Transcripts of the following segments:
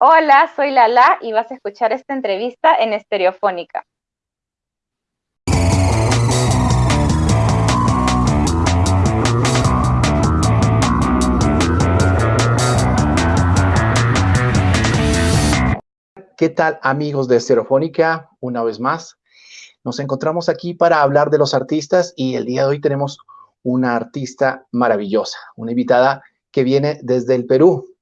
Hola, soy Lala y vas a escuchar esta entrevista en Estereofónica. ¿Qué tal amigos de Estereofónica? Una vez más, nos encontramos aquí para hablar de los artistas y el día de hoy tenemos una artista maravillosa, una invitada que viene desde el Perú.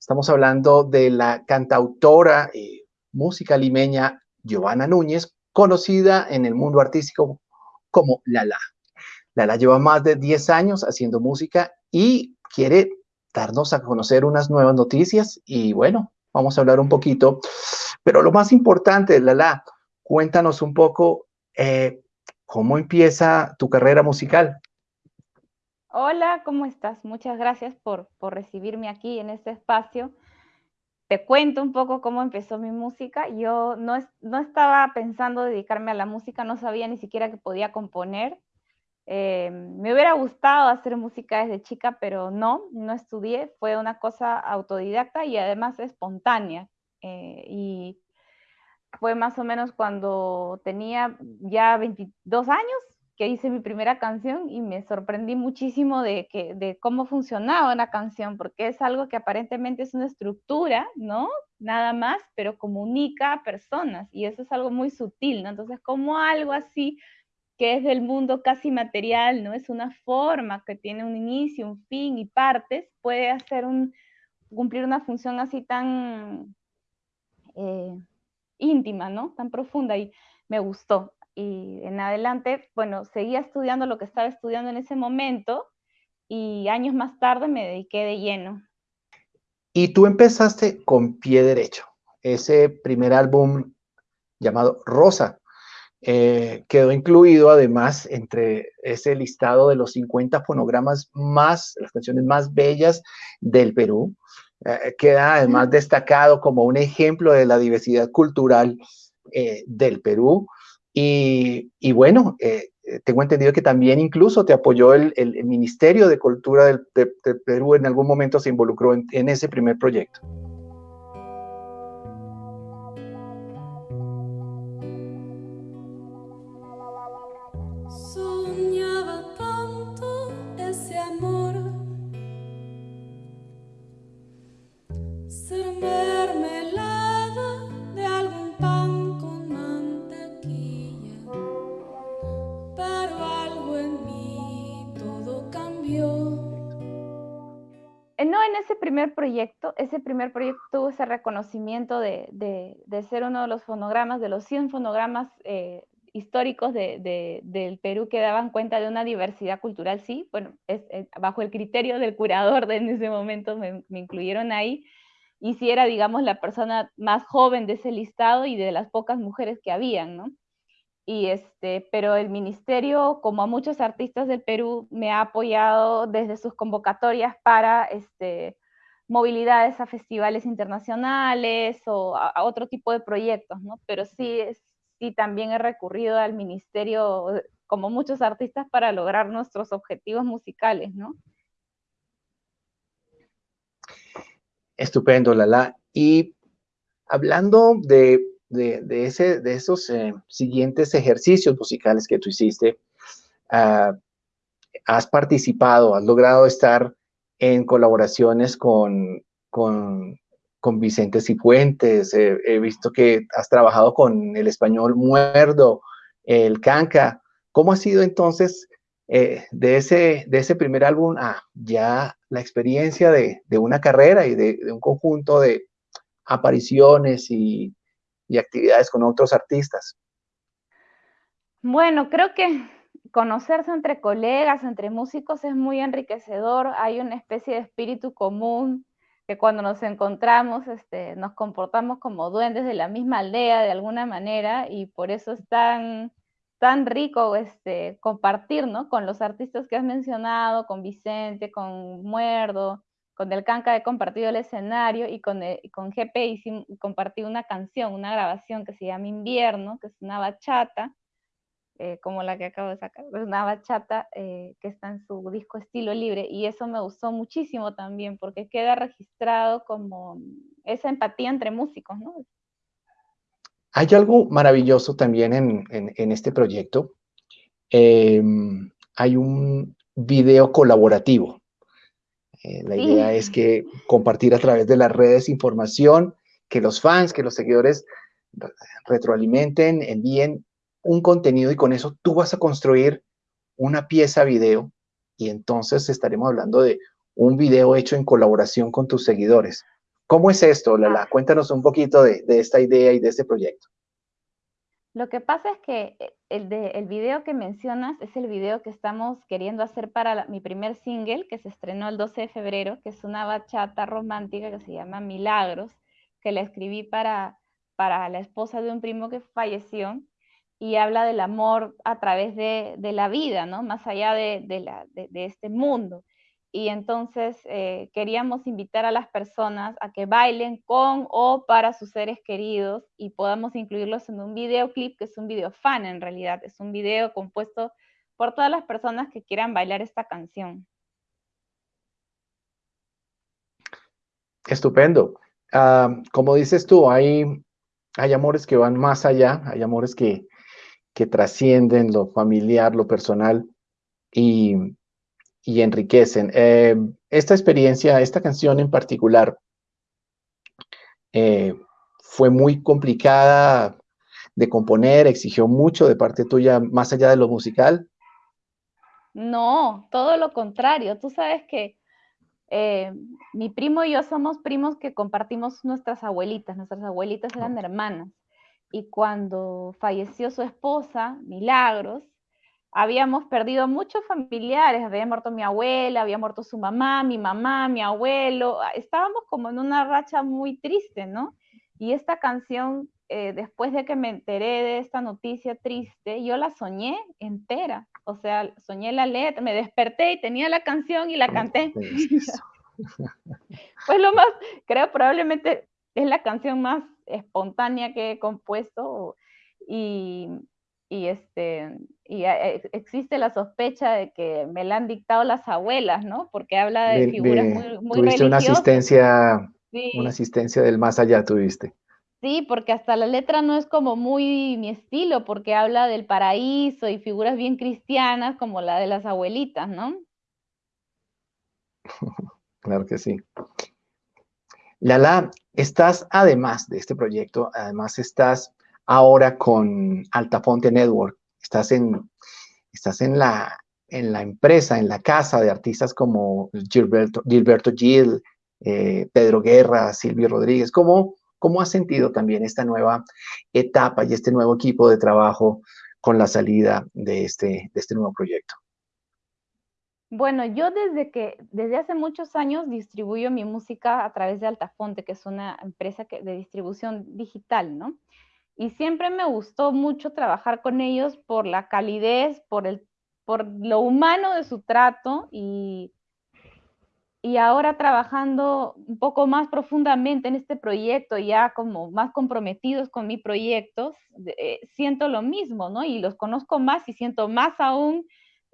Estamos hablando de la cantautora y música limeña Giovanna Núñez, conocida en el mundo artístico como Lala. Lala lleva más de 10 años haciendo música y quiere darnos a conocer unas nuevas noticias y bueno, vamos a hablar un poquito. Pero lo más importante, Lala, cuéntanos un poco eh, cómo empieza tu carrera musical. Hola, ¿cómo estás? Muchas gracias por, recibirme aquí en este espacio. Te cuento un poco cómo empezó mi música. Yo no, no estaba pensando dedicarme a la música, no sabía ni siquiera que podía componer. Eh, me hubiera gustado hacer música desde chica, pero no, no estudié. Fue una cosa autodidacta y además espontánea. Eh, y fue más o menos cuando tenía ya 22 años, que hice mi primera canción y me sorprendí muchísimo de, que, de cómo funcionaba una canción, porque es algo que aparentemente es una estructura, ¿no? Nada más, pero comunica a personas y eso es algo muy sutil, ¿no? Entonces, como algo así que es del mundo casi material, ¿no? Es una forma que tiene un inicio, un fin y partes, puede hacer un, cumplir una función así tan eh, íntima, ¿no? Tan profunda y me gustó y en adelante, bueno, seguía estudiando lo que estaba estudiando en ese momento y años más tarde me dediqué de lleno. Y tú empezaste con Pie Derecho, ese primer álbum llamado Rosa. Eh, quedó incluido además entre ese listado de los 50 fonogramas más, las canciones más bellas del Perú. Eh, queda además destacado como un ejemplo de la diversidad cultural eh, del Perú. Y, bueno, eh, eh, tengo entendido que también incluso te apoyó el, Ministerio de Cultura del, Perú, en algún momento se involucró en ese primer proyecto. Proyecto, ese primer proyecto tuvo ese reconocimiento de, de, ser uno de los fonogramas, de los 100 fonogramas eh, históricos de, del Perú que daban cuenta de una diversidad cultural, sí, bueno, es, bajo el criterio del curador de en ese momento me, me incluyeron ahí, y si era, digamos, la persona más joven de ese listado y de las pocas mujeres que habían, ¿no? y este, pero el ministerio, como a muchos artistas del Perú, me ha apoyado desde sus convocatorias para este, movilidades a festivales internacionales o a, otro tipo de proyectos, ¿no? Pero sí, sí también he recurrido al ministerio, como muchos artistas, para lograr nuestros objetivos musicales, ¿no? Estupendo, Lala. Y hablando de de, ese, de esos eh, siguientes ejercicios musicales que tú hiciste, ah, has participado, has logrado estar en colaboraciones con, con, con Vicente Cifuentes, he visto que has trabajado con el español Muerdo, el Canca. ¿Cómo ha sido entonces eh, de, ese, de ese primer álbum a ya la experiencia de, de una carrera y de, de, un conjunto de apariciones y y actividades con otros artistas? Bueno, creo que conocerse entre colegas, entre músicos es muy enriquecedor, hay una especie de espíritu común que cuando nos encontramos este, nos comportamos como duendes de la misma aldea de alguna manera y por eso es tan, tan rico este, compartir ¿no? con los artistas que has mencionado, con Vicente, con Muerdo, con Del Canca he compartido el escenario y con, eh, con GP compartí una canción, una grabación que se llama Invierno, que es una bachata. Eh, como la que acabo de sacar, una bachata eh, que está en su disco Estilo Libre, y eso me gustó muchísimo también, porque queda registrado como esa empatía entre músicos, ¿no? Hay algo maravilloso también en, este proyecto. Em, hay un video colaborativo. Eh, la idea es que compartir a través de las redes información, que los fans, que los seguidores retroalimenten, envíen un contenido y con eso tú vas a construir una pieza video y entonces estaremos hablando de un video hecho en colaboración con tus seguidores. ¿Cómo es esto, Lala? Ah. Cuéntanos un poquito de, esta idea y de este proyecto. Lo que pasa es que eh, el, de, el video que mencionas es el video que estamos queriendo hacer para mi primer single, que se estrenó el 12 de febrero, que es una bachata romántica que se llama Milagros, que la escribí para, para la esposa de un primo que falleció y habla del amor a través de, la vida, ¿no? Más allá de, este mundo. Y entonces eh, queríamos invitar a las personas a que bailen con o para sus seres queridos y podamos incluirlos en un videoclip, que es un video fan en realidad, es un video compuesto por todas las personas que quieran bailar esta canción. Estupendo. Ah, como dices tú, hay, hay amores que van más allá, hay amores que, que trascienden lo familiar, lo personal y, enriquecen. Eh, esta experiencia, esta canción en particular, eh, fue muy complicada de componer, exigió mucho de parte tuya, más allá de lo musical. No, todo lo contrario. Tú sabes que eh, mi primo y yo somos primos que compartimos nuestras abuelitas. Nuestras abuelitas eran hermanas y cuando falleció su esposa, Milagros, habíamos perdido muchos familiares, había muerto mi abuela, había muerto su mamá, mi mamá, mi abuelo, ah, estábamos como en una racha muy triste, ¿no? Y esta canción, eh, después de que me enteré de esta noticia triste, yo la soñé entera, o sea, soñé la letra, me desperté y tenía la canción y la canté. Pues lo más, creo probablemente es la canción más espontánea que he compuesto y, este, y eh, existe la sospecha de que me la han dictado las abuelas, ¿no? Porque habla de, figuras muy, muy tuviste una asistencia, una asistencia del más allá, tuviste. Sí, porque hasta la letra no es como muy mi estilo, porque habla del paraíso y figuras bien cristianas como la de las abuelitas, ¿no? claro que sí. Lala, estás además de este proyecto, además estás ahora con Altafonte Network, estás en, estás en, la, en la empresa, en la casa de artistas como Gilberto, Gil, eh, Pedro Guerra, Silvio Rodríguez. ¿Cómo, ¿Cómo has sentido también esta nueva etapa y este nuevo equipo de trabajo con la salida de este, de este nuevo proyecto? Bueno, yo desde que, desde hace muchos años distribuyo mi música a través de Altafonte, que es una empresa de distribución digital, ¿no? Y siempre me gustó mucho trabajar con ellos por la calidez, por, el, por lo humano de su trato y, y ahora trabajando un poco más profundamente en este proyecto, ya como más comprometidos con mi proyecto, eh, siento lo mismo, ¿no? Y los conozco más y siento más aún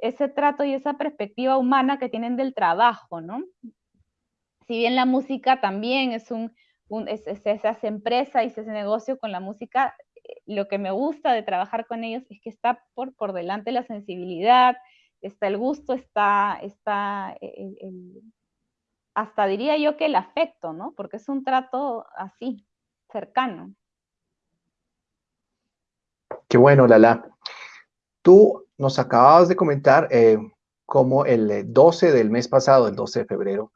ese trato y esa perspectiva humana que tienen del trabajo, ¿no? Si bien la música también es un, se hace empresa y se hace negocio con la música, eh, lo que me gusta de trabajar con ellos es que está por, por delante la sensibilidad, está el gusto, está, está hasta diría yo que el afecto, ¿no? Porque es un trato así, cercano. Qué bueno, Lala. Tú nos acababas de comentar eh, cómo el 12 del mes pasado, el 12 de febrero,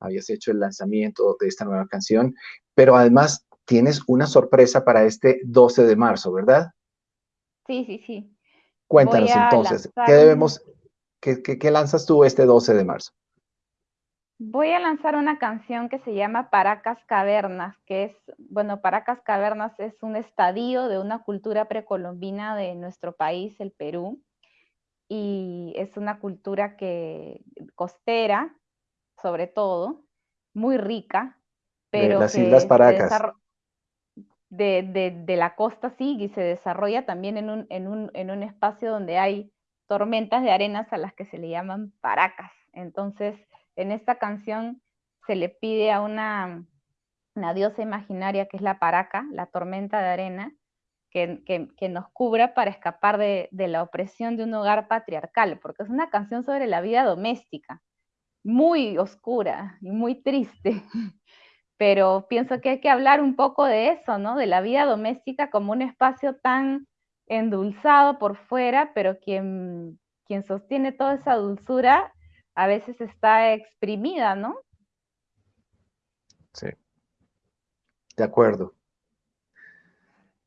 habías hecho el lanzamiento de esta nueva canción, pero además tienes una sorpresa para este 12 de marzo, ¿verdad? Sí, sí, sí. Cuéntanos entonces, ¿qué debemos, qué, qué lanzas tú este 12 de marzo? Voy a lanzar una canción que se llama Paracas Cavernas, que es, bueno, Paracas Cavernas es un estadio de una cultura precolombina de nuestro país, el Perú, y es una cultura que costera, sobre todo, muy rica, pero las Islas Paracas. de, la costa sí y se desarrolla también en un, en, un, en un espacio donde hay tormentas de arenas a las que se le llaman paracas. Entonces, en esta canción se le pide a una, una diosa imaginaria que es la paraca, la tormenta de arena, que, nos cubra para escapar de, de, la opresión de un hogar patriarcal, porque es una canción sobre la vida doméstica, muy oscura y muy triste. Pero pienso que hay que hablar un poco de eso, ¿no? De la vida doméstica como un espacio tan endulzado por fuera, pero quien, quien sostiene toda esa dulzura a veces está exprimida, ¿no? Sí. De acuerdo.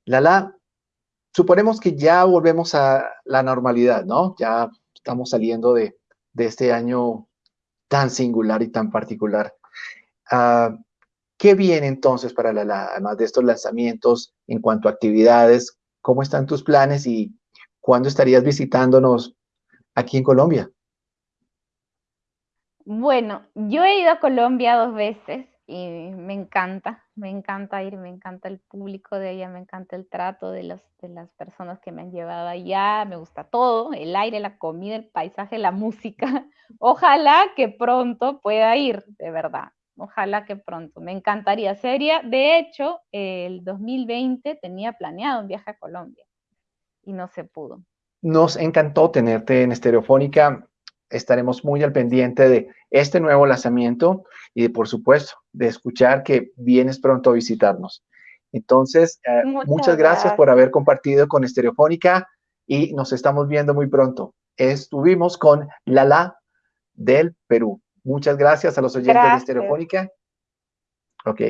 Lala, suponemos que ya volvemos a la normalidad, ¿no? Ya estamos saliendo de, este año tan singular y tan particular. Ah, ¿Qué viene entonces para Lala, además de estos lanzamientos en cuanto a actividades? ¿Cómo están tus planes y cuándo estarías visitándonos aquí en Colombia? Bueno, yo he ido a Colombia dos veces y me encanta, me encanta ir, me encanta el público de allá, me encanta el trato de, las de las personas que me han llevado allá, me gusta todo, el aire, la comida, el paisaje, la música. Ojalá que pronto pueda ir, de verdad. Ojalá que pronto. Me encantaría. Sería, de hecho, el 2020 tenía planeado un viaje a Colombia y no se pudo. Nos encantó tenerte en Estereofónica. Estaremos muy al pendiente de este nuevo lanzamiento y, de, por supuesto, de escuchar que vienes pronto a visitarnos. Entonces, eh, muchas, gracias por haber compartido con Estereofónica y nos estamos viendo muy pronto. Estuvimos con Lala del Perú. Muchas gracias a los oyentes de Estereofónica. Ok,